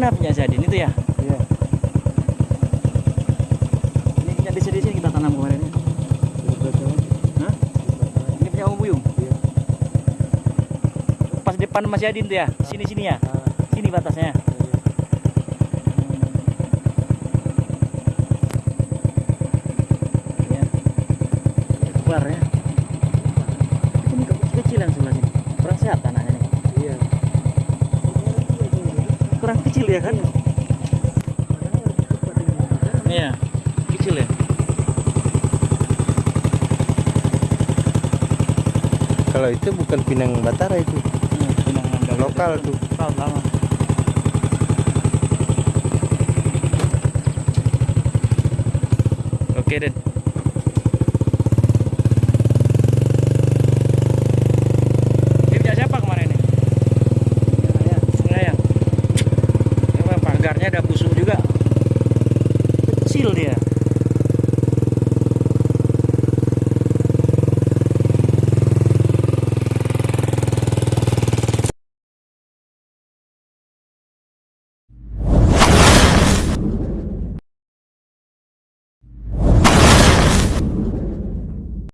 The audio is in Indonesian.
mana punya Zadin itu ya? Iya. Ini punya di sini, sini kita tanam kemarin. Ya? Hah? Ini punya Om Buyung. Iya. Pas depan Mas Zadin tuh ya, sini sini ya, ah. sini batasnya. Ya. Ya. Ini kecil-kecilan sebelah sini. Kurang sehat tanah. Kurang kecil ya kan iya kecil ya Kalau itu bukan Pinang Batara itu. Hmm, Pinang. Lokal tuh. lokal lama oke Den ada busuk juga.